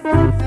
Thank you.